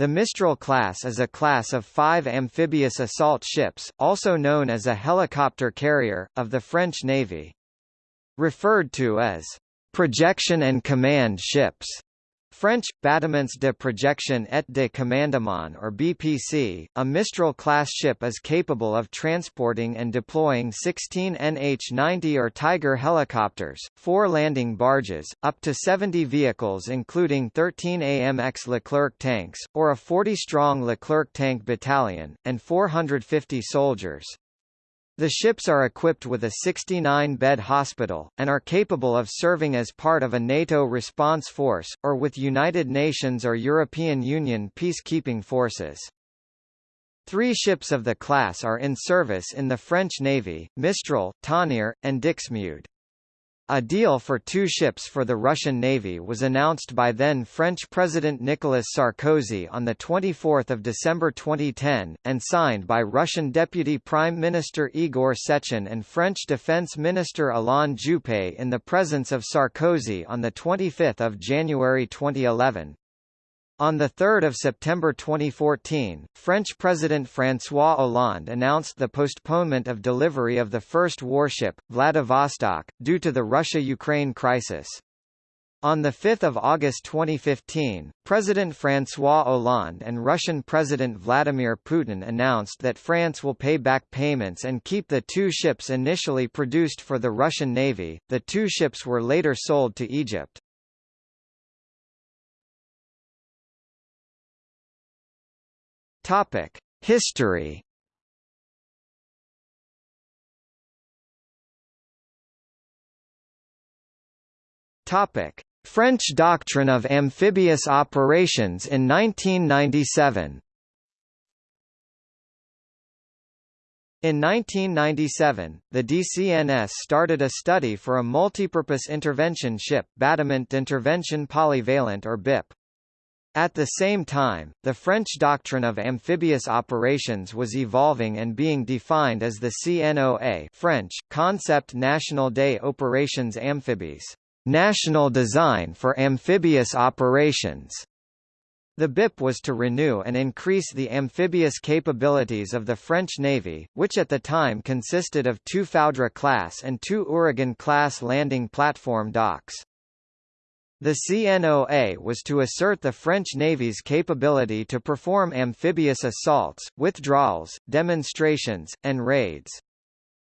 The Mistral class is a class of five amphibious assault ships, also known as a helicopter carrier, of the French Navy. Referred to as projection and command ships. French, Bâtiments de projection et de commandement or BPC, a Mistral-class ship is capable of transporting and deploying 16 NH-90 or Tiger helicopters, four landing barges, up to 70 vehicles including 13 AMX Leclerc tanks, or a 40-strong Leclerc tank battalion, and 450 soldiers. The ships are equipped with a 69-bed hospital, and are capable of serving as part of a NATO response force, or with United Nations or European Union peacekeeping forces. Three ships of the class are in service in the French Navy, Mistral, Tonnerre, and Dixmude. A deal for two ships for the Russian Navy was announced by then French President Nicolas Sarkozy on 24 December 2010, and signed by Russian Deputy Prime Minister Igor Sechin and French Defense Minister Alain Juppé in the presence of Sarkozy on 25 January 2011. On 3 September 2014, French President François Hollande announced the postponement of delivery of the first warship, Vladivostok, due to the Russia-Ukraine crisis. On 5 August 2015, President François Hollande and Russian President Vladimir Putin announced that France will pay back payments and keep the two ships initially produced for the Russian Navy. The two ships were later sold to Egypt. Topic: History. Topic: French doctrine of amphibious operations in 1997. In 1997, the DCNS started a study for a multipurpose intervention ship Bâtiment Intervention polyvalent or BIP. At the same time, the French doctrine of amphibious operations was evolving and being defined as the CNOA French, Concept National des Opérations Amphibies, national design for amphibious operations. The BIP was to renew and increase the amphibious capabilities of the French Navy, which at the time consisted of two Foudre-class and two Ouragan-class landing platform docks. The CNOA was to assert the French Navy's capability to perform amphibious assaults, withdrawals, demonstrations, and raids.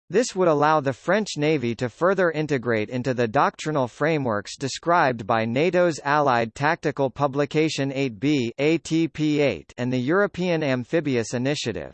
This would allow the French Navy to further integrate into the doctrinal frameworks described by NATO's Allied Tactical Publication 8B ATP8 and the European Amphibious Initiative.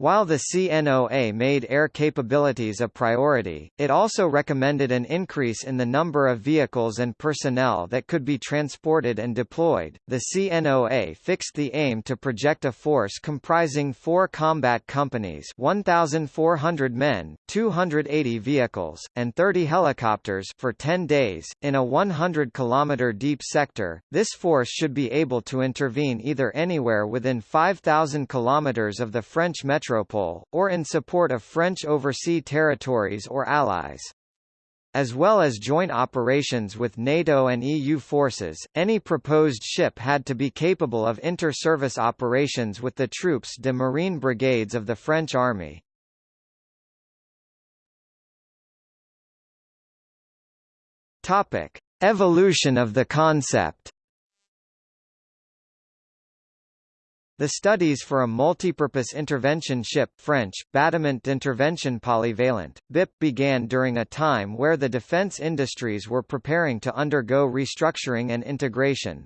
While the CNOA made air capabilities a priority, it also recommended an increase in the number of vehicles and personnel that could be transported and deployed. The CNOA fixed the aim to project a force comprising four combat companies 1,400 men, 280 vehicles, and 30 helicopters for 10 days, in a 100 km deep sector. This force should be able to intervene either anywhere within 5,000 km of the French metro metropole, or in support of French overseas territories or allies. As well as joint operations with NATO and EU forces, any proposed ship had to be capable of inter-service operations with the troupes de marine brigades of the French army. Topic: Evolution of the concept. The studies for a multipurpose intervention ship French, Bâtiment Intervention polyvalent, BIP began during a time where the defense industries were preparing to undergo restructuring and integration.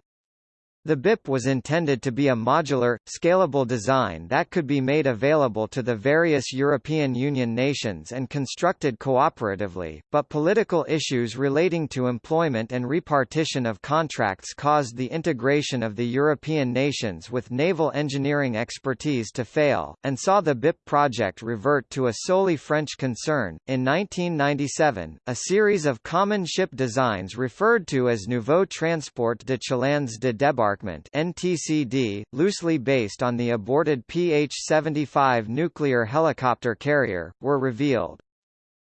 The BIP was intended to be a modular, scalable design that could be made available to the various European Union nations and constructed cooperatively, but political issues relating to employment and repartition of contracts caused the integration of the European nations with naval engineering expertise to fail, and saw the BIP project revert to a solely French concern. In 1997, a series of common ship designs referred to as Nouveau Transport de Chalands de Débarquement NTCD, loosely based on the aborted PH-75 nuclear helicopter carrier, were revealed.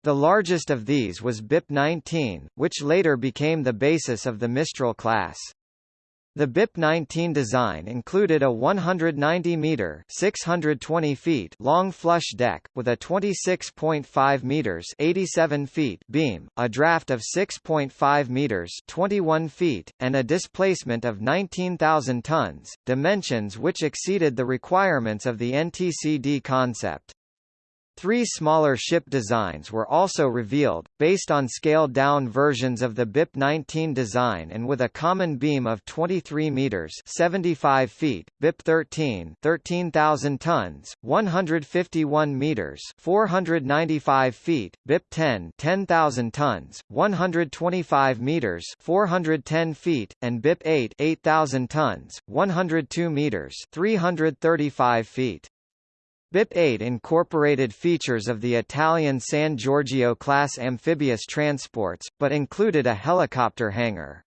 The largest of these was BIP-19, which later became the basis of the Mistral class. The BIP-19 design included a 190-meter (620 feet) long flush deck, with a 26.5 meters (87 feet) beam, a draft of 6.5 meters (21 feet), and a displacement of 19,000 tons, dimensions which exceeded the requirements of the NTCD concept. Three smaller ship designs were also revealed, based on scaled-down versions of the BIP-19 design and with a common beam of 23 meters (75 feet), BIP-13 13,000 tons, 151 meters (495 feet), BIP-10 10,000 tons, 125 meters (410 feet), and BIP-8 8,000 tons, 102 meters (335 feet). BIP-8 incorporated features of the Italian San Giorgio-class amphibious transports, but included a helicopter hangar.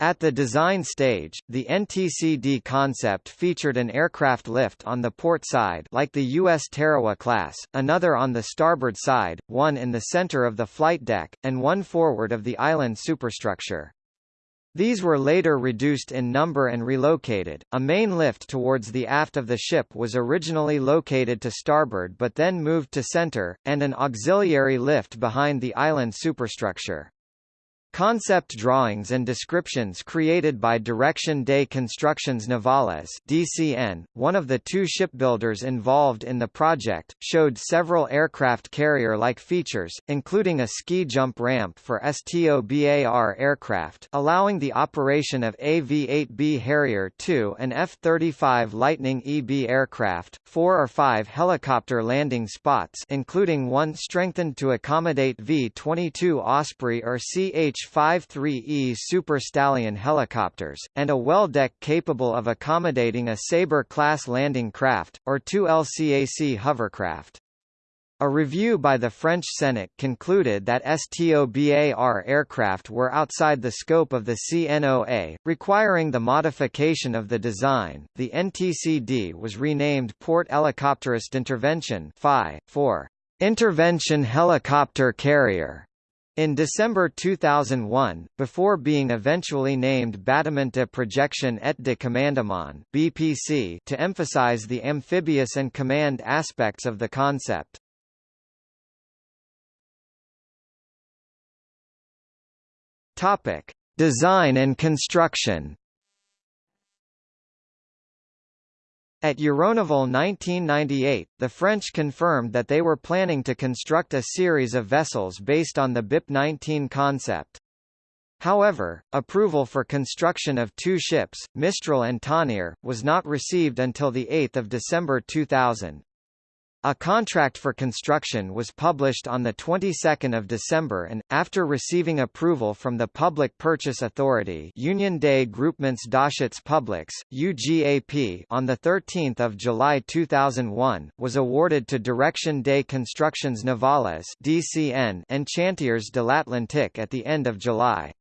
At the design stage, the NTCD concept featured an aircraft lift on the port side like the U.S. Tarawa class, another on the starboard side, one in the center of the flight deck, and one forward of the island superstructure. These were later reduced in number and relocated. A main lift towards the aft of the ship was originally located to starboard but then moved to center, and an auxiliary lift behind the island superstructure. Concept drawings and descriptions created by Direction de Constructions Navales DCN, one of the two shipbuilders involved in the project, showed several aircraft carrier-like features, including a ski jump ramp for STOBAR aircraft allowing the operation of AV-8B Harrier II and F-35 Lightning EB aircraft, four or five helicopter landing spots including one strengthened to accommodate V-22 Osprey or CH H-53E Super Stallion helicopters, and a well deck capable of accommodating a Sabre-class landing craft, or two LCAC hovercraft. A review by the French Senate concluded that STOBAR aircraft were outside the scope of the CNOA, requiring the modification of the design. The NTCD was renamed Porte-Hélicoptères Intervention (FI) for Intervention Helicopter Carrier in December 2001, before being eventually named Bâtiment de Projection et de Commandement (BPC) to emphasize the amphibious and command aspects of the concept. Topic: Design and construction. At Euronaval 1998, the French confirmed that they were planning to construct a series of vessels based on the BIP-19 concept. However, approval for construction of two ships, Mistral and Tonnerre, was not received until 8 December 2000. A contract for construction was published on the 22nd of December and, after receiving approval from the Public Purchase Authority Union des Groupements d'Achats Publics, UGAP on 13 July 2001, was awarded to Direction des Constructions Navales DCN and Chantiers de l'Atlantique at the end of July.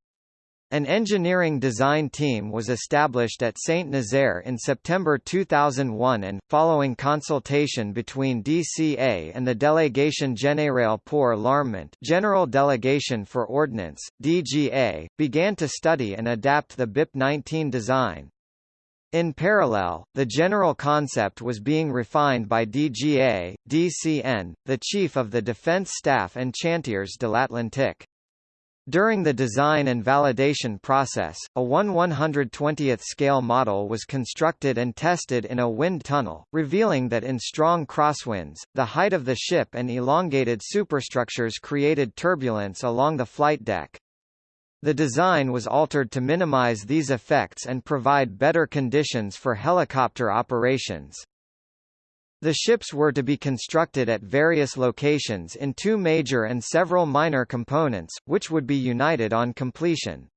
An engineering design team was established at Saint-Nazaire in September 2001 and, following consultation between DCA and the Délégation Générale pour l'Armement General Delegation for Ordnance, DGA, began to study and adapt the BIP-19 design. In parallel, the general concept was being refined by DGA, DCN, the Chief of the Defense Staff and Chantiers de l'Atlantique. During the design and validation process, a 1 120th scale model was constructed and tested in a wind tunnel, revealing that in strong crosswinds, the height of the ship and elongated superstructures created turbulence along the flight deck. The design was altered to minimize these effects and provide better conditions for helicopter operations. The ships were to be constructed at various locations in two major and several minor components, which would be united on completion.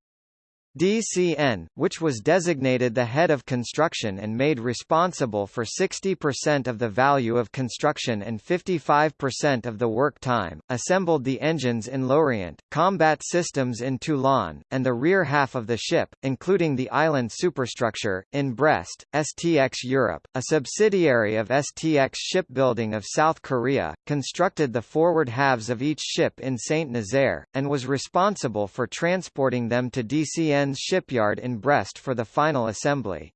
DCN, which was designated the head of construction and made responsible for 60% of the value of construction and 55% of the work time, assembled the engines in Lorient, combat systems in Toulon, and the rear half of the ship, including the island superstructure, in Brest. STX Europe, a subsidiary of STX Shipbuilding of South Korea, constructed the forward halves of each ship in Saint-Nazaire, and was responsible for transporting them to DCN DCN's shipyard in Brest for the final assembly.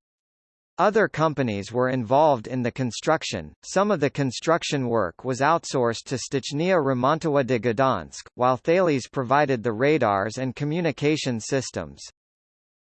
Other companies were involved in the construction. Some of the construction work was outsourced to Stocznia Remontowa de Gdansk, while Thales provided the radars and communication systems.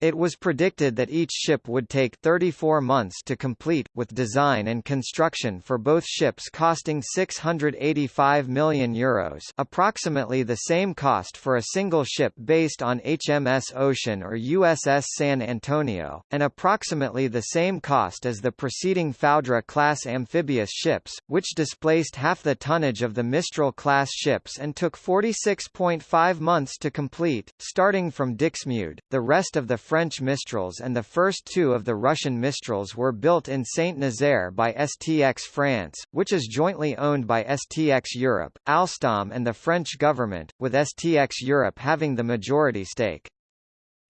It was predicted that each ship would take 34 months to complete, with design and construction for both ships costing €685 million Euros approximately the same cost for a single ship based on HMS Ocean or USS San Antonio, and approximately the same cost as the preceding Foudre-class amphibious ships, which displaced half the tonnage of the Mistral-class ships and took 46.5 months to complete. Starting from Dixmude, the rest of the French Mistrals and the first two of the Russian Mistrals were built in Saint-Nazaire by STX France, which is jointly owned by STX Europe, Alstom and the French government, with STX Europe having the majority stake.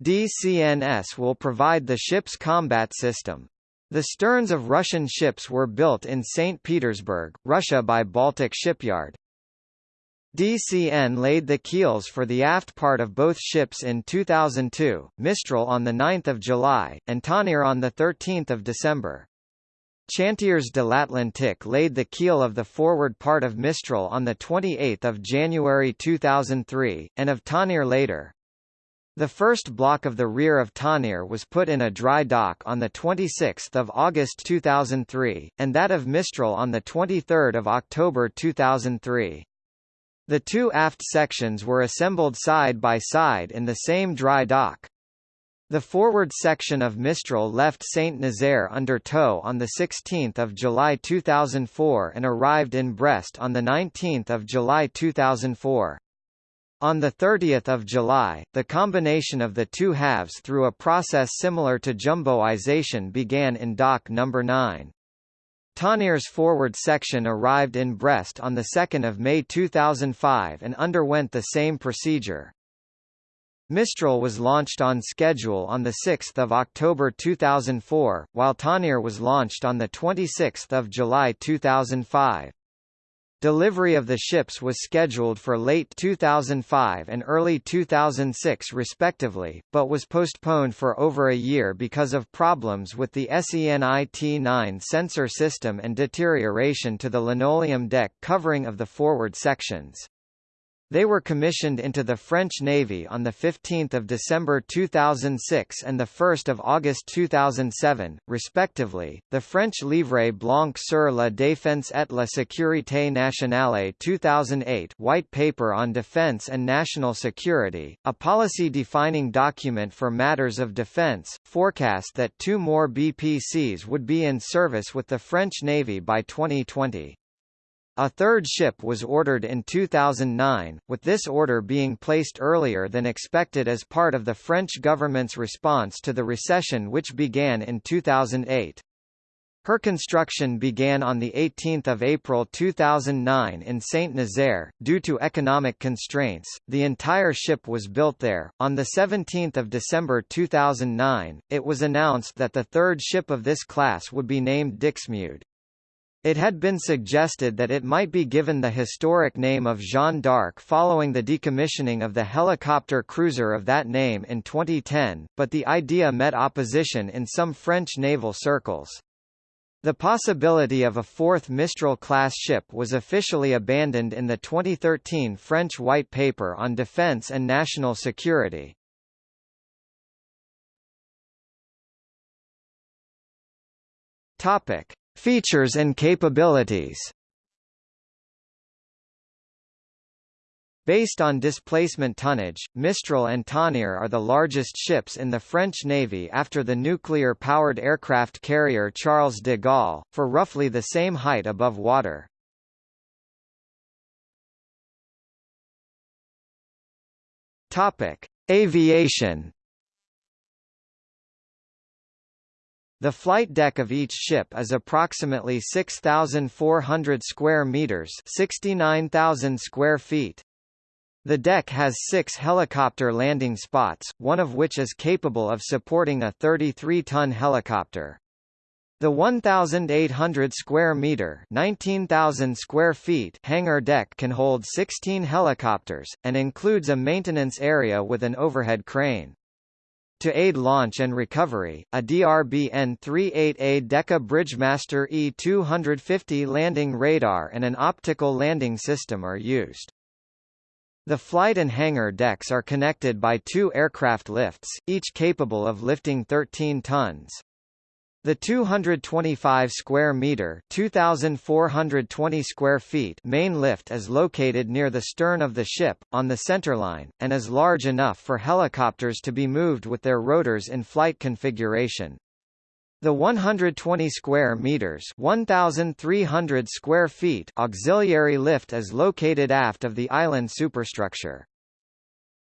DCNS will provide the ship's combat system. The sterns of Russian ships were built in St. Petersburg, Russia by Baltic Shipyard. DCN laid the keels for the aft part of both ships in 2002, Mistral on 9 July, and Tonnerre on 13 December. Chantiers de l'Atlantique laid the keel of the forward part of Mistral on 28 January 2003, and of Tonnerre later. The first block of the rear of Tonnerre was put in a dry dock on 26 August 2003, and that of Mistral on 23 October 2003. The two aft sections were assembled side by side in the same dry dock. The forward section of Mistral left Saint-Nazaire under tow on 16 July 2004 and arrived in Brest on 19 July 2004. On 30 July, the combination of the two halves through a process similar to jumboization began in dock No. 9. Tonnerre's forward section arrived in Brest on 2 May 2005 and underwent the same procedure. Mistral was launched on schedule on 6 October 2004, while Tonnerre was launched on 26 July 2005. Delivery of the ships was scheduled for late 2005 and early 2006 respectively, but was postponed for over a year because of problems with the SENIT-9 sensor system and deterioration to the linoleum deck covering of the forward sections. They were commissioned into the French Navy on 15 December 2006 and 1 August 2007, respectively. The French Livre blanc sur la défense et la sécurité nationale 2008 White Paper on Defense and National Security, a policy-defining document for matters of defense, forecast that two more BPCs would be in service with the French Navy by 2020. A third ship was ordered in 2009, with this order being placed earlier than expected as part of the French government's response to the recession which began in 2008. Her construction began on 18 April 2009 in Saint-Nazaire. Due to economic constraints, the entire ship was built there. On 17 December 2009, it was announced that the third ship of this class would be named Dixmude. It had been suggested that it might be given the historic name of Jeanne d'Arc following the decommissioning of the helicopter cruiser of that name in 2010, but the idea met opposition in some French naval circles. The possibility of a fourth Mistral-class ship was officially abandoned in the 2013 French White Paper on Defense and National Security. Topic. Features and capabilities Based on displacement tonnage, Mistral and Tonnerre are the largest ships in the French Navy after the nuclear-powered aircraft carrier Charles de Gaulle, for roughly the same height above water. Aviation The flight deck of each ship is approximately 6,400 square meters, 69,000 square feet. The deck has six helicopter landing spots, one of which is capable of supporting a 33-ton helicopter. The 1,800 square meter (19,000 square feet) hangar deck can hold 16 helicopters, and includes a maintenance area with an overhead crane. To aid launch and recovery, a DRBN-38A Decca Bridgemaster E-250 landing radar and an optical landing system are used. The flight and hangar decks are connected by two aircraft lifts, each capable of lifting 13 tons. The 225 square meter (2420 square feet) main lift is located near the stern of the ship on the centerline and is large enough for helicopters to be moved with their rotors in flight configuration. The 120 square meters (1300 square feet) auxiliary lift is located aft of the island superstructure.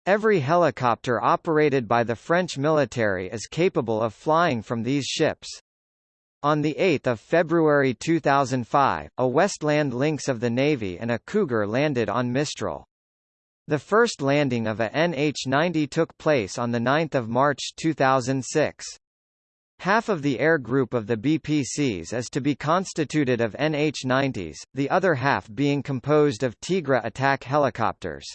Every helicopter operated by the French military is capable of flying from these ships. On 8 February 2005, a Westland Lynx of the Navy and a Cougar landed on Mistral. The first landing of a NH-90 took place on 9 March 2006. Half of the air group of the BPCs is to be constituted of NH-90s, the other half being composed of Tigre attack helicopters.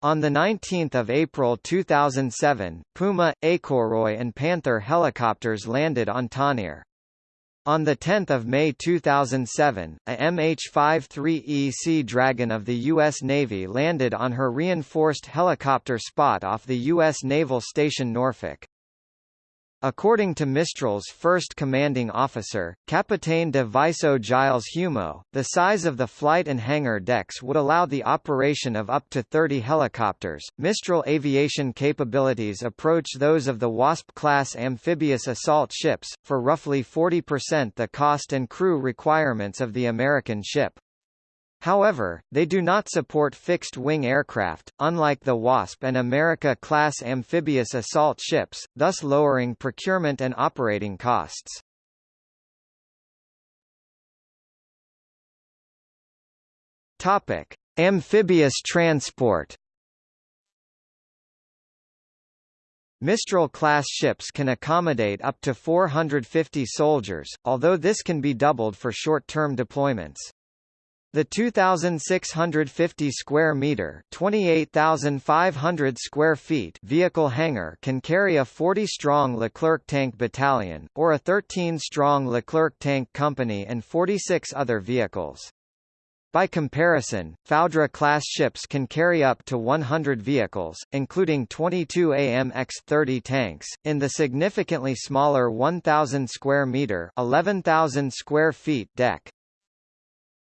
On 19 April 2007, Puma, Écureuil and Panther helicopters landed on Tonnerre. On 10 May 2007, a MH-53E Sea Dragon of the U.S. Navy landed on her reinforced helicopter spot off the U.S. Naval Station Norfolk. According to Mistral's first commanding officer, Capitaine de Vaisseau Gilles Humeau, the size of the flight and hangar decks would allow the operation of up to 30 helicopters. Mistral aviation capabilities approach those of the Wasp-class amphibious assault ships, for roughly 40% the cost and crew requirements of the American ship. However, they do not support fixed-wing aircraft, unlike the Wasp and America-class amphibious assault ships, thus lowering procurement and operating costs. Topic: Amphibious transport. Mistral-class ships can accommodate up to 450 soldiers, although this can be doubled for short-term deployments. The 2650 square meter, 28500 square feet vehicle hangar can carry a 40-strong Leclerc tank battalion or a 13-strong Leclerc tank company and 46 other vehicles. By comparison, Foudre-class ships can carry up to 100 vehicles, including 22 AMX-30 tanks, in the significantly smaller 1,000 square meter (11,000 square feet) deck.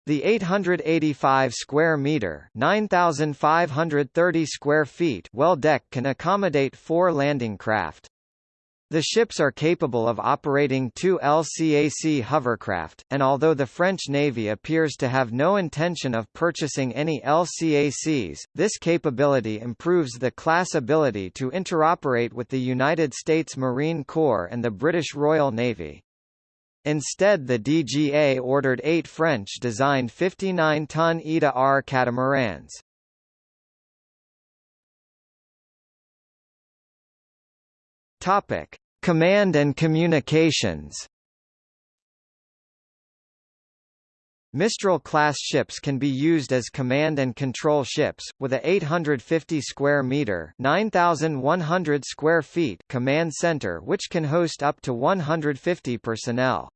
The 885 square meter, 9530 square feet well deck can accommodate 4 landing craft. The ships are capable of operating two LCAC hovercraft, and although the French Navy appears to have no intention of purchasing any LCACs, this capability improves the class ability to interoperate with the United States Marine Corps and the British Royal Navy. Instead the DGA ordered eight French-designed 59-ton ETA-R catamarans. Topic: Command and communications. Mistral-class ships can be used as command and control ships, with a 850 square meter (9,100 square feet) command center which can host up to 150 personnel.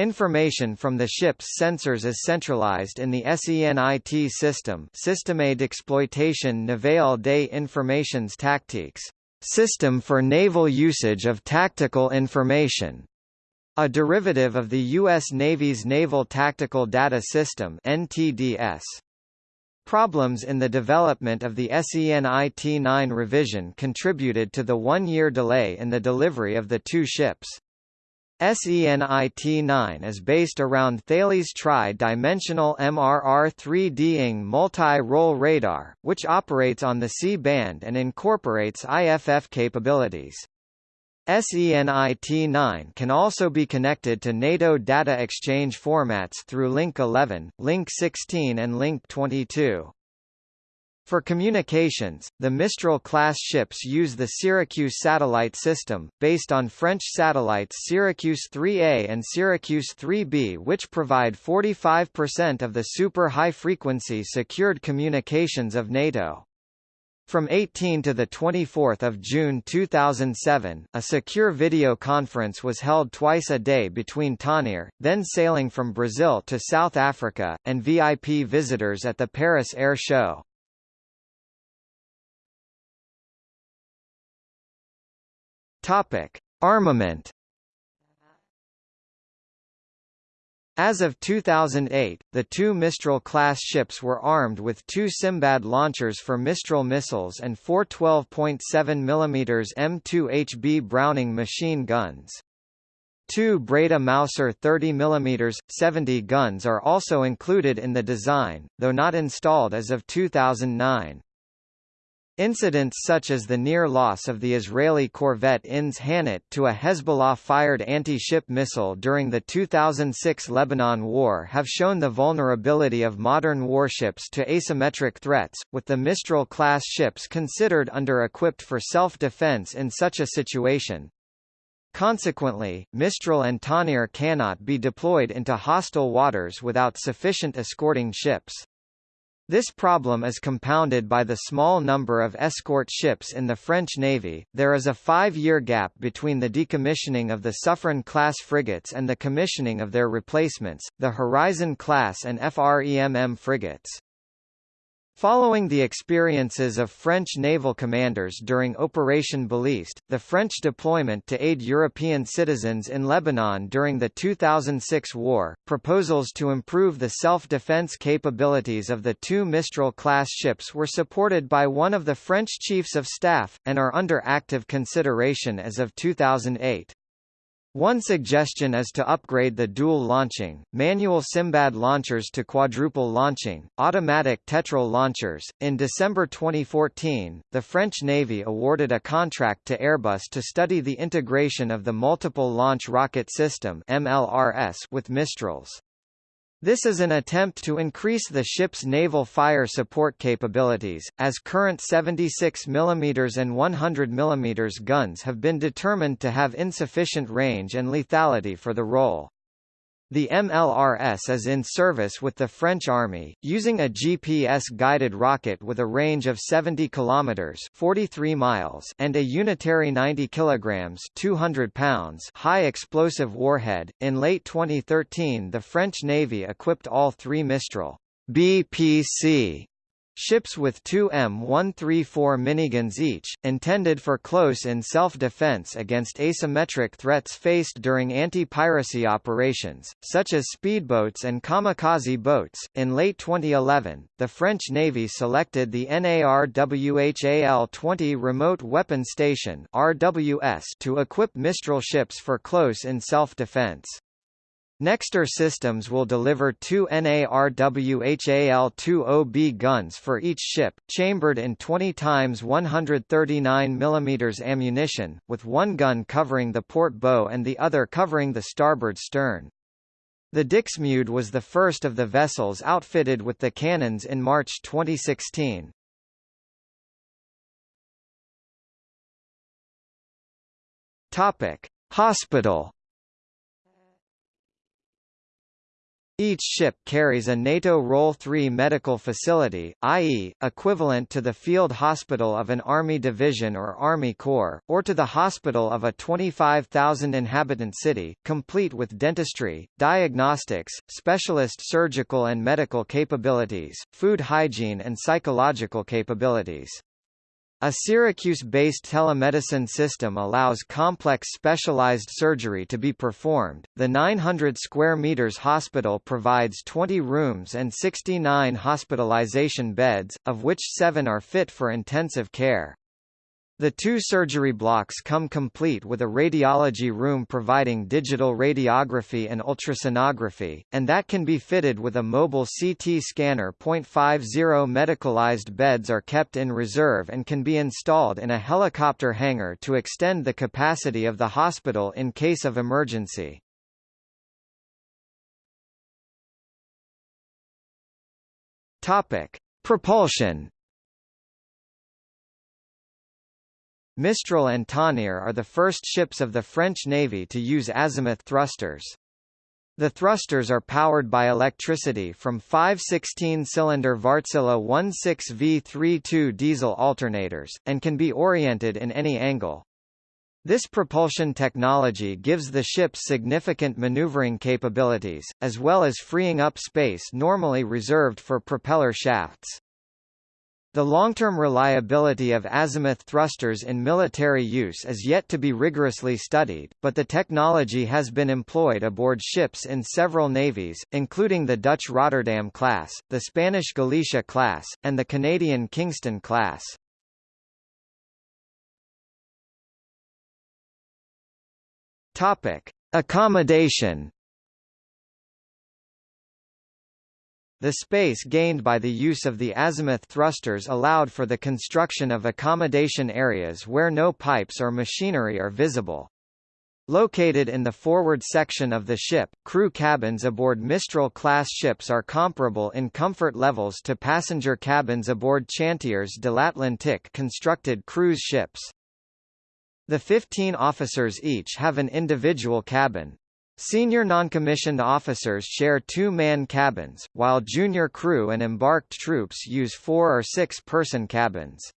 Information from the ship's sensors is centralized in the SENIT system Système d'exploitation navale des informations tactiques system for naval usage of tactical information, a derivative of the U.S. Navy's Naval Tactical Data System NTDS. Problems in the development of the SENIT-9 revision contributed to the one-year delay in the delivery of the two ships. SENIT-9 is based around Thales tri-dimensional MRR-3D NG multi-role radar, which operates on the C-band and incorporates IFF capabilities. SENIT-9 can also be connected to NATO data exchange formats through Link 11, Link 16 and Link 22. For communications, the Mistral-class ships use the Syracuse satellite system, based on French satellites Syracuse 3A and Syracuse 3B which provide 45% of the super high-frequency secured communications of NATO. From 18 to 24 June 2007, a secure video conference was held twice a day between Tonnerre, then sailing from Brazil to South Africa, and VIP visitors at the Paris Air Show. Armament As of 2008, the two Mistral-class ships were armed with two Simbad launchers for Mistral missiles and four 12.7 mm M2HB Browning machine guns. Two Breda Mauser 30 mm, 70 guns are also included in the design, though not installed as of 2009. Incidents such as the near loss of the Israeli corvette INS Hanit to a Hezbollah-fired anti-ship missile during the 2006 Lebanon War have shown the vulnerability of modern warships to asymmetric threats, with the Mistral-class ships considered under-equipped for self-defense in such a situation. Consequently, Mistral and Tonnerre cannot be deployed into hostile waters without sufficient escorting ships. This problem is compounded by the small number of escort ships in the French Navy. There is a five year gap between the decommissioning of the Suffren class frigates and the commissioning of their replacements, the Horizon class and FREMM frigates. Following the experiences of French naval commanders during Operation Baliste, the French deployment to aid European citizens in Lebanon during the 2006 war, proposals to improve the self-defense capabilities of the two Mistral-class ships were supported by one of the French chiefs of staff, and are under active consideration as of 2008. One suggestion is to upgrade the dual launching, manual Simbad launchers to quadruple launching, automatic Tetral launchers. In December 2014, the French Navy awarded a contract to Airbus to study the integration of the Multiple Launch Rocket System (MLRS) with Mistrals. This is an attempt to increase the ship's naval fire support capabilities, as current 76 mm and 100 mm guns have been determined to have insufficient range and lethality for the role. The MLRS is in service with the French Army, using a GPS-guided rocket with a range of 70 kilometers (43 miles) and a unitary 90 kilograms (200 pounds) high explosive warhead. In late 2013, the French Navy equipped all three Mistral BPC Ships with two M134 miniguns each, intended for close-in self-defense against asymmetric threats faced during anti-piracy operations, such as speedboats and kamikaze boats. In late 2011, the French Navy selected the NARWHAL-20 Remote Weapon Station (RWS) to equip Mistral ships for close-in self-defense. Nexter Systems will deliver two NARWHAL-20B guns for each ship, chambered in 20 x 139 mm ammunition, with one gun covering the port bow and the other covering the starboard stern. The Dixmude was the first of the vessels outfitted with the cannons in March 2016. Topic: Hospital Each ship carries a NATO Role 3 medical facility, i.e., equivalent to the field hospital of an Army division or Army Corps, or to the hospital of a 25,000-inhabitant city, complete with dentistry, diagnostics, specialist surgical and medical capabilities, food hygiene and psychological capabilities. A Syracuse-based telemedicine system allows complex specialized surgery to be performed. The 900 square meters hospital provides 20 rooms and 69 hospitalization beds, of which 7 are fit for intensive care. The two surgery blocks come complete with a radiology room providing digital radiography and ultrasonography, and that can be fitted with a mobile CT scanner. 50 medicalized beds are kept in reserve and can be installed in a helicopter hangar to extend the capacity of the hospital in case of emergency. Topic: Propulsion Mistral and Tonnerre are the first ships of the French Navy to use azimuth thrusters. The thrusters are powered by electricity from five 16-cylinder Wärtsilä 16V32 diesel alternators, and can be oriented in any angle. This propulsion technology gives the ships significant maneuvering capabilities, as well as freeing up space normally reserved for propeller shafts. The long-term reliability of azimuth thrusters in military use is yet to be rigorously studied, but the technology has been employed aboard ships in several navies, including the Dutch Rotterdam class, the Spanish Galicia class, and the Canadian Kingston class. Topic: Accommodation The space gained by the use of the azimuth thrusters allowed for the construction of accommodation areas where no pipes or machinery are visible. Located in the forward section of the ship, crew cabins aboard Mistral-class ships are comparable in comfort levels to passenger cabins aboard Chantiers de l'Atlantique constructed cruise ships. The 15 officers each have an individual cabin. Senior noncommissioned officers share two-man cabins, while junior crew and embarked troops use four- or six-person cabins.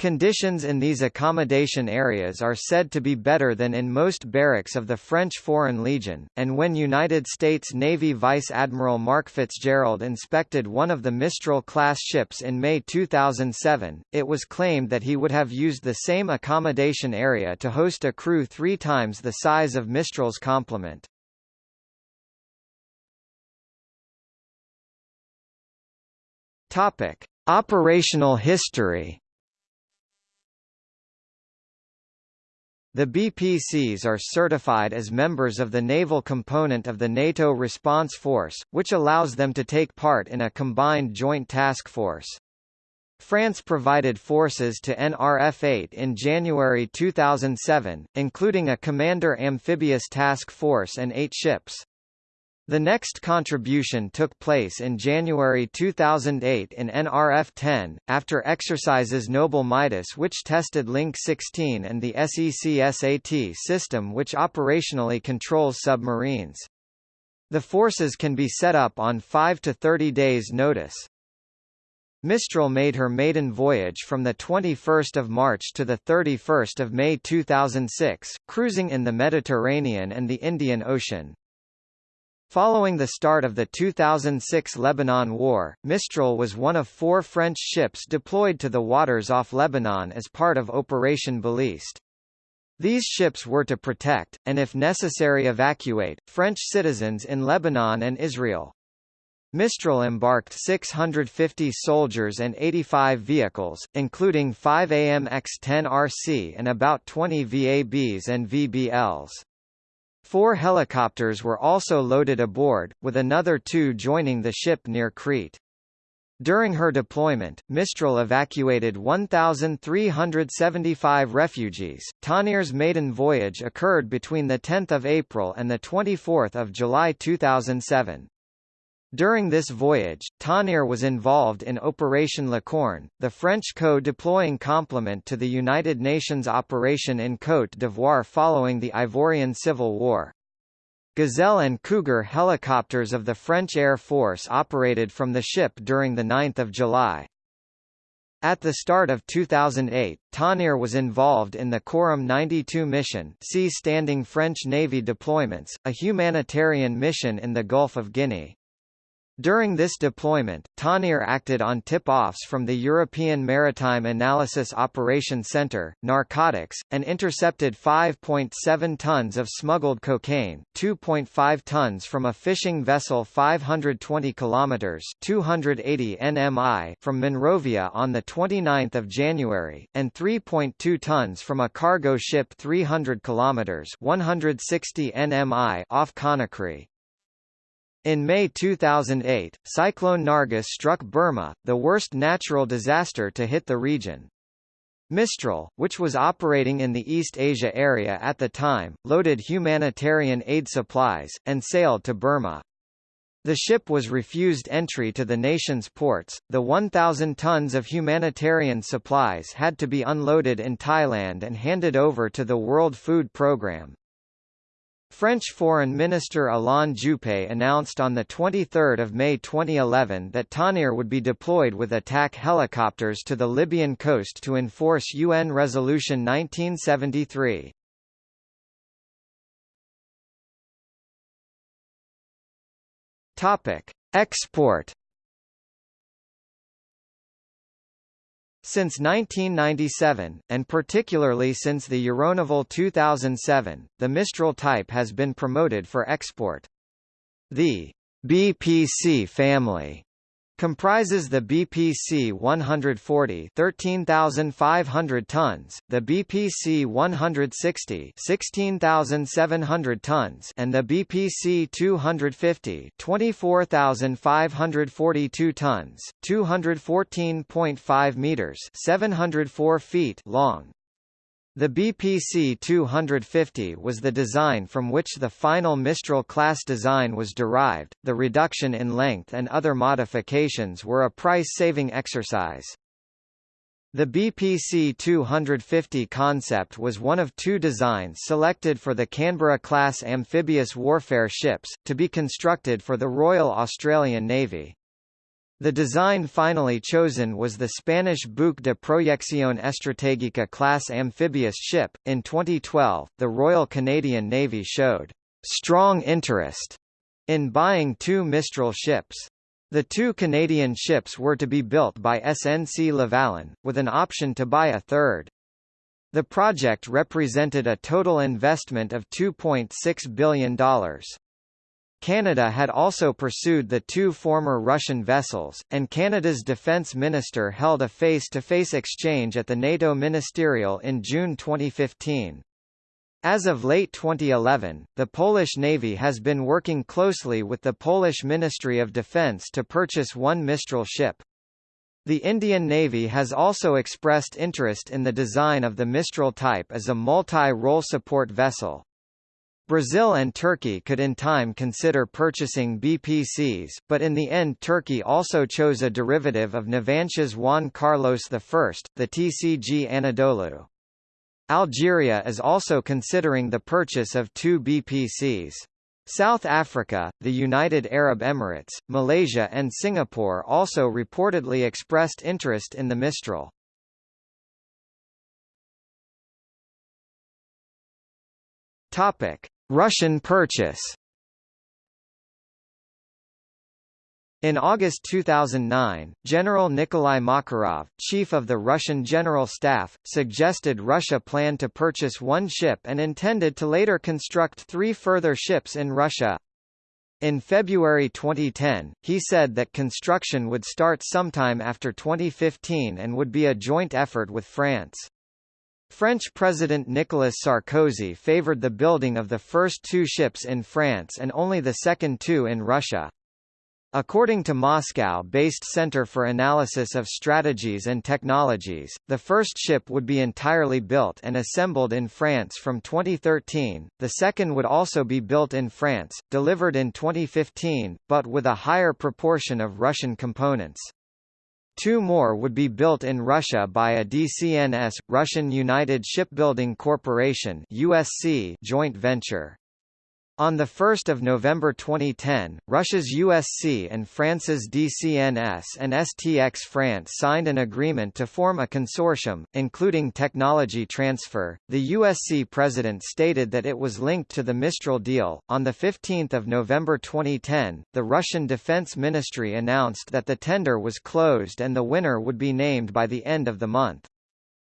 Conditions in these accommodation areas are said to be better than in most barracks of the French Foreign Legion, and when United States Navy Vice Admiral Mark Fitzgerald inspected one of the Mistral-class ships in May 2007, it was claimed that he would have used the same accommodation area to host a crew three times the size of Mistral's complement. Operational history The BPCs are certified as members of the naval component of the NATO Response Force, which allows them to take part in a combined joint task force. France provided forces to NRF-8 in January 2007, including a commander amphibious task force and eight ships. The next contribution took place in January 2008 in NRF-10, after exercises Noble Midas which tested Link 16 and the SECSAT system which operationally controls submarines. The forces can be set up on 5 to 30 days notice. Mistral made her maiden voyage from 21 March to 31 May 2006, cruising in the Mediterranean and the Indian Ocean. Following the start of the 2006 Lebanon War, Mistral was one of four French ships deployed to the waters off Lebanon as part of Operation Baliste. These ships were to protect, and if necessary evacuate, French citizens in Lebanon and Israel. Mistral embarked 650 soldiers and 85 vehicles, including 5 AMX-10 RC and about 20 VABs and VBLs. Four helicopters were also loaded aboard, with another two joining the ship near Crete. During her deployment, Mistral evacuated 1,375 refugees. Tonnerre's maiden voyage occurred between 10 April and 24 July 2007. During this voyage, Tonnerre was involved in Operation Licorne, the French co-deploying complement to the United Nations operation in Côte d'Ivoire following the Ivorian Civil War. Gazelle and Cougar helicopters of the French Air Force operated from the ship during 9 July. At the start of 2008, Tonnerre was involved in the Corymbe 92 mission Sea Standing French Navy deployments, a humanitarian mission in the Gulf of Guinea. During this deployment, Tonnerre acted on tip-offs from the European Maritime Analysis Operation Centre, narcotics, and intercepted 5.7 tons of smuggled cocaine, 2.5 tons from a fishing vessel 520 kilometers (280 nmi) from Monrovia on the 29th of January, and 3.2 tons from a cargo ship 300 kilometers (160 nmi) off Conakry. In May 2008, Cyclone Nargis struck Burma, the worst natural disaster to hit the region. Mistral, which was operating in the East Asia area at the time, loaded humanitarian aid supplies, and sailed to Burma. The ship was refused entry to the nation's ports. The 1,000 tons of humanitarian supplies had to be unloaded in Thailand and handed over to the World Food Programme. French Foreign Minister Alain Juppé announced on 23 May 2011 that Tonnerre would be deployed with attack helicopters to the Libyan coast to enforce UN Resolution 1973. Export Since 1997, and particularly since the Euronaval 2007, the Mistral type has been promoted for export. The BPC family Comprises the BPC 140 13,500 tons, the BPC 160 16,700 tons and the BPC 250 24,542 tons, 214.5 meters 704 feet long. The BPC 250 was the design from which the final Mistral class design was derived. The reduction in length and other modifications were a price-saving exercise. The BPC 250 concept was one of two designs selected for the Canberra-class amphibious warfare ships, to be constructed for the Royal Australian Navy. The design finally chosen was the Spanish Buque de Proyección Estratégica class amphibious ship. In 2012, the Royal Canadian Navy showed strong interest in buying two Mistral ships. The two Canadian ships were to be built by SNC Lavalin, with an option to buy a third. The project represented a total investment of $2.6 billion. Canada had also pursued the two former Russian vessels, and Canada's defence minister held a face-to-face -face exchange at the NATO ministerial in June 2015. As of late 2011, the Polish Navy has been working closely with the Polish Ministry of Defence to purchase one Mistral ship. The Indian Navy has also expressed interest in the design of the Mistral type as a multi-role support vessel. Brazil and Turkey could in time consider purchasing BPCs, but in the end Turkey also chose a derivative of Navantia's Juan Carlos I, the TCG Anadolu. Algeria is also considering the purchase of two BPCs. South Africa, the United Arab Emirates, Malaysia and Singapore also reportedly expressed interest in the Mistral. Topic: Russian purchase In August 2009, General Nikolai Makarov, chief of the Russian General Staff, suggested Russia planned to purchase one ship and intended to later construct three further ships in Russia. In February 2010, he said that construction would start sometime after 2015 and would be a joint effort with France. French President Nicolas Sarkozy favored the building of the first two ships in France and only the second two in Russia. According to Moscow-based Center for Analysis of Strategies and Technologies, the first ship would be entirely built and assembled in France from 2013, the second would also be built in France, delivered in 2015, but with a higher proportion of Russian components. Two more would be built in Russia by a DCNS, Russian United Shipbuilding Corporation USC joint venture. On 1 November 2010, Russia's USC and France's DCNS and STX France signed an agreement to form a consortium, including technology transfer. The USC president stated that it was linked to the Mistral deal. On 15 November 2010, the Russian Defense Ministry announced that the tender was closed and the winner would be named by the end of the month.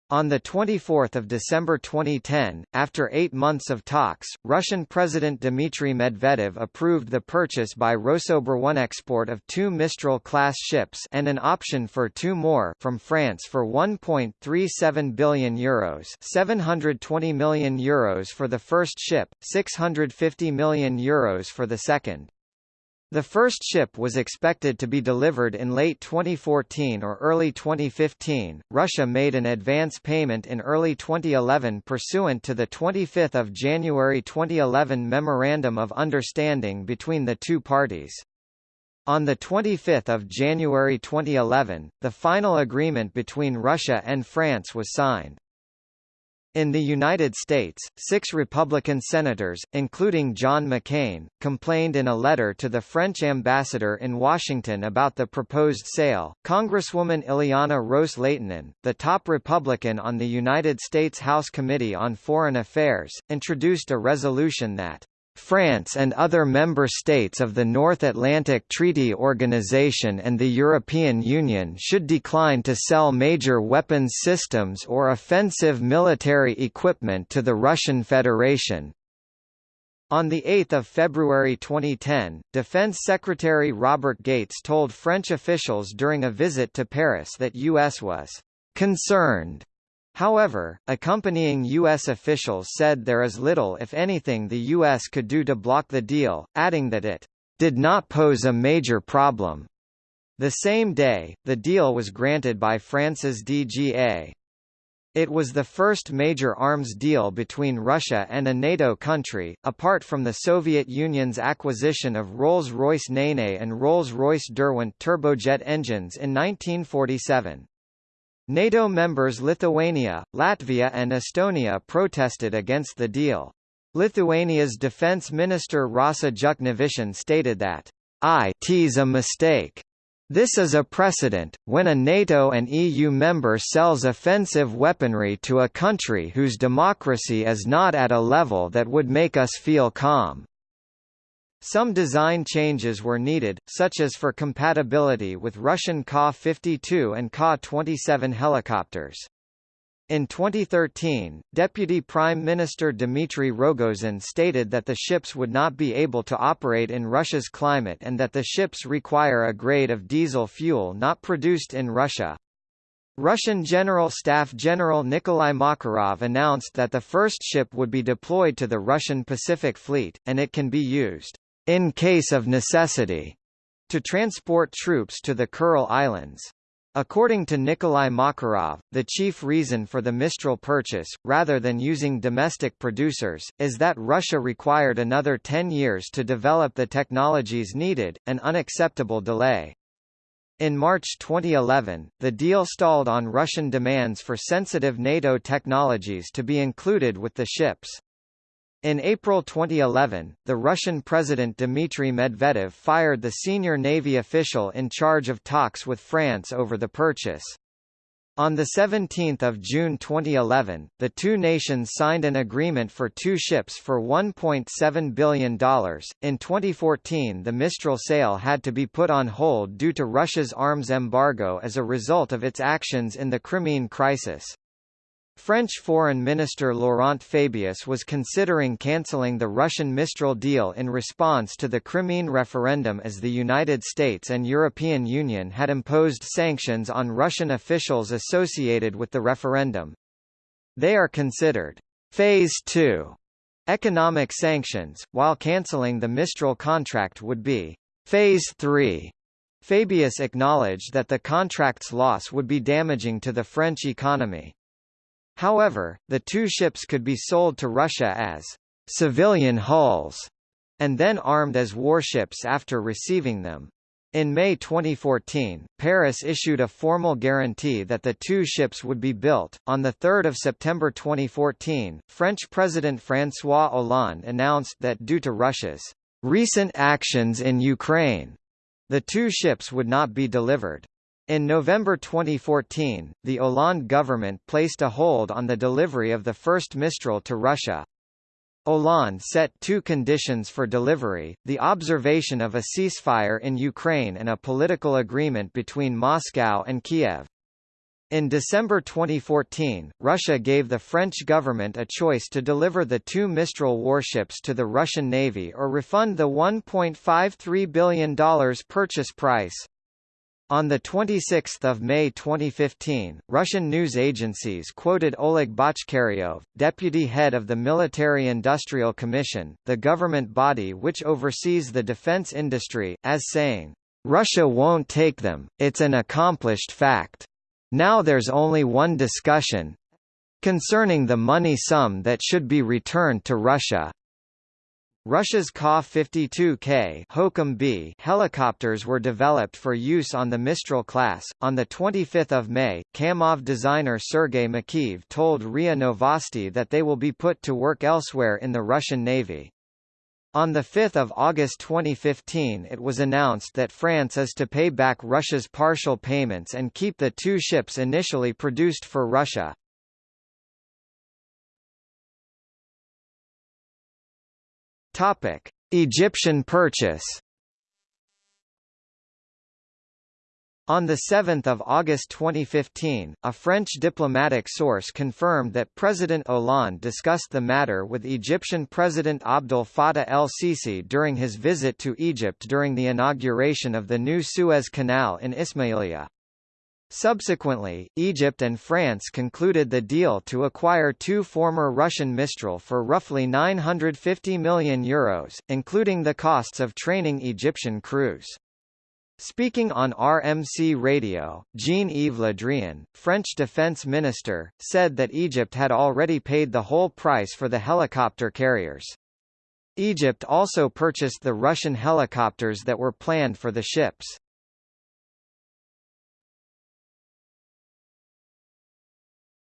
On 24 December 2010, after eight months of talks, Russian President Dmitry Medvedev approved the purchase by Rosoboronexport of two Mistral-class ships and an option for two more from France for €1.37 billion Euros 720 million Euros for the first ship, 650 million Euros for the second. The first ship was expected to be delivered in late 2014 or early 2015. Russia made an advance payment in early 2011 pursuant to the 25th of January 2011 Memorandum of Understanding between the two parties. On 25 January 2011, the final agreement between Russia and France was signed. In the United States, six Republican senators, including John McCain, complained in a letter to the French ambassador in Washington about the proposed sale. Congresswoman Ileana Ros-Lehtinen, the top Republican on the United States House Committee on Foreign Affairs, introduced a resolution that France and other member states of the North Atlantic Treaty Organization and the European Union should decline to sell major weapons systems or offensive military equipment to the Russian Federation. On 8 February 2010, Defense Secretary Robert Gates told French officials during a visit to Paris that U.S. was concerned However, accompanying U.S. officials said there is little if anything the U.S. could do to block the deal, adding that it did not pose a major problem. The same day, the deal was granted by France's DGA. It was the first major arms deal between Russia and a NATO country, apart from the Soviet Union's acquisition of Rolls-Royce Nene and Rolls-Royce Derwent turbojet engines in 1947. NATO members Lithuania, Latvia and Estonia protested against the deal. Lithuania's defense minister Rasa Juknevičienė stated that is a mistake. This is a precedent, when a NATO and EU member sells offensive weaponry to a country whose democracy is not at a level that would make us feel calm. Some design changes were needed, such as for compatibility with Russian Ka-52 and Ka-27 helicopters. In 2013, Deputy Prime Minister Dmitry Rogozin stated that the ships would not be able to operate in Russia's climate and that the ships require a grade of diesel fuel not produced in Russia. Russian General Staff General Nikolai Makarov announced that the first ship would be deployed to the Russian Pacific Fleet, and it can be used in case of necessity, to transport troops to the Kuril Islands. According to Nikolai Makarov, the chief reason for the Mistral purchase, rather than using domestic producers, is that Russia required another 10 years to develop the technologies needed, an unacceptable delay. In March 2011, the deal stalled on Russian demands for sensitive NATO technologies to be included with the ships. In April 2011, the Russian President Dmitry Medvedev fired the senior Navy official in charge of talks with France over the purchase. On 17 June 2011, the two nations signed an agreement for two ships for $1.7 billion. In 2014 the Mistral sale had to be put on hold due to Russia's arms embargo as a result of its actions in the Crimean crisis. French Foreign Minister Laurent Fabius was considering cancelling the Russian Mistral deal in response to the Crimean referendum as the United States and European Union had imposed sanctions on Russian officials associated with the referendum. They are considered Phase 2 economic sanctions, while cancelling the Mistral contract would be Phase 3. Fabius acknowledged that the contract's loss would be damaging to the French economy. However, the two ships could be sold to Russia as civilian hulls, and then armed as warships after receiving them. In May 2014, Paris issued a formal guarantee that the two ships would be built. On 3 September 2014, French President François Hollande announced that due to Russia's recent actions in Ukraine, the two ships would not be delivered. In November 2014, the Hollande government placed a hold on the delivery of the first Mistral to Russia. Hollande set two conditions for delivery, the observation of a ceasefire in Ukraine and a political agreement between Moscow and Kiev. In December 2014, Russia gave the French government a choice to deliver the two Mistral warships to the Russian Navy or refund the $1.53 billion purchase price. On 26 May 2015, Russian news agencies quoted Oleg Botchkaryov, deputy head of the Military-Industrial Commission, the government body which oversees the defense industry, as saying, "...Russia won't take them, it's an accomplished fact. Now there's only one discussion concerning the money sum that should be returned to Russia." Russia's Ka-52K B helicopters were developed for use on the Mistral class. On the 25th of May, Kamov designer Sergei Makeev told RIA Novosti that they will be put to work elsewhere in the Russian Navy. On 5 August 2015 it was announced that France is to pay back Russia's partial payments and keep the two ships initially produced for Russia. Topic: Egyptian purchase. On 7 August 2015, a French diplomatic source confirmed that President Hollande discussed the matter with Egyptian President Abdel Fattah el-Sisi during his visit to Egypt during the inauguration of the new Suez Canal in Ismailia. Subsequently, Egypt and France concluded the deal to acquire two former Russian Mistral for roughly €950 million, Euros, including the costs of training Egyptian crews. Speaking on RMC radio, Jean-Yves Le Drian, French defense minister, said that Egypt had already paid the whole price for the helicopter carriers. Egypt also purchased the Russian helicopters that were planned for the ships.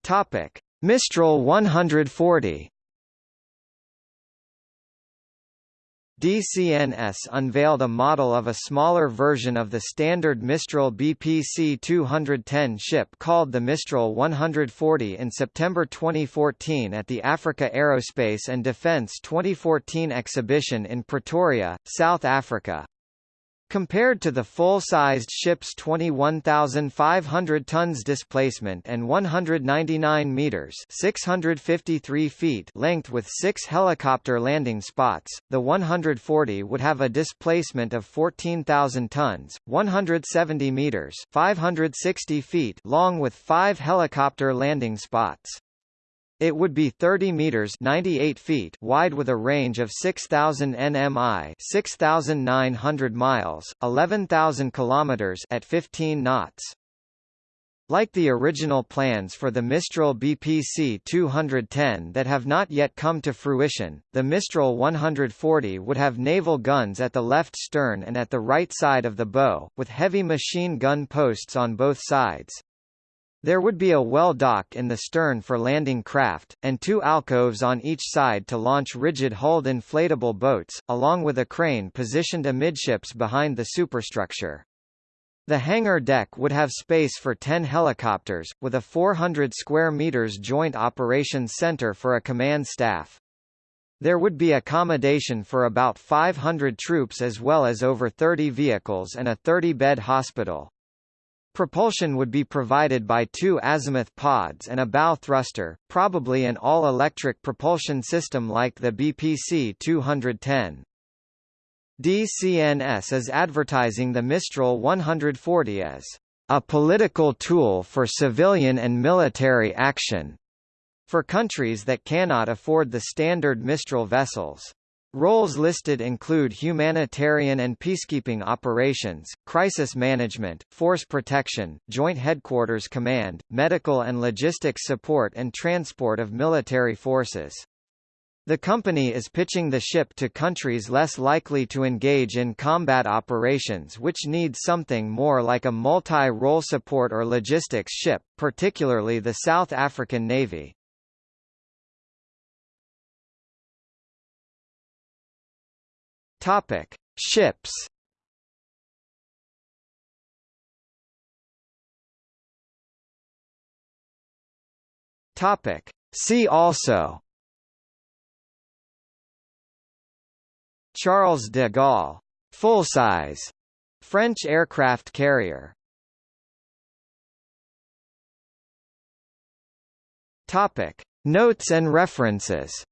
Topic: Mistral 140. DCNS unveiled a model of a smaller version of the standard Mistral BPC 210 ship called the Mistral 140 in September 2014 at the Africa Aerospace and Defence 2014 exhibition in Pretoria, South Africa. Compared to the full-sized ship's 21,500 tons displacement and 199 meters (653 feet) length with six helicopter landing spots, the 140 would have a displacement of 14,000 tons, 170 meters (560 feet) long with five helicopter landing spots. It would be 30 meters 98 feet wide with a range of 6000 nmi, 6900 miles, 11000 kilometers at 15 knots. Like the original plans for the Mistral BPC 210 that have not yet come to fruition, the Mistral 140 would have naval guns at the left stern and at the right side of the bow, with heavy machine gun posts on both sides. There would be a well dock in the stern for landing craft, and two alcoves on each side to launch rigid-hulled inflatable boats, along with a crane positioned amidships behind the superstructure. The hangar deck would have space for 10 helicopters, with a 400 square meters joint operations center for a command staff. There would be accommodation for about 500 troops as well as over 30 vehicles and a 30-bed hospital. Propulsion would be provided by two azimuth pods and a bow thruster, probably an all-electric propulsion system like the BPC 210. DCNS is advertising the Mistral 140 as a political tool for civilian and military action for countries that cannot afford the standard Mistral vessels. Roles listed include humanitarian and peacekeeping operations, crisis management, force protection, joint headquarters command, medical and logistics support and transport of military forces. The company is pitching the ship to countries less likely to engage in combat operations which need something more like a multi-role support or logistics ship, particularly the South African Navy. Topic: Ships. Topic: See also. Charles de Gaulle, full-size French aircraft carrier. Topic: Notes and references.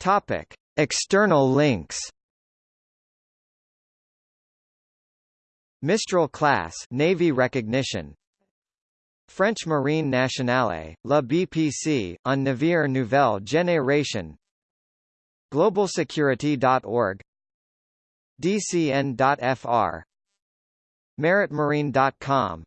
Topic: External links. Mistral class Navy recognition. French Marine Nationale, La BPC, on Navire Nouvelle Génération Globalsecurity.org DCN.fr Maritmarine.com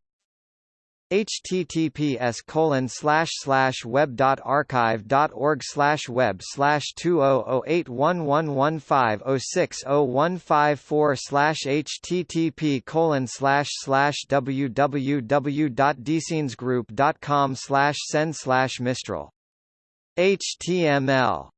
https colon slash slash web dot archive dot org slash web slash two oh oh eight one one one five oh six oh one five four slash http colon slash slash www dot com slash send slash mistral html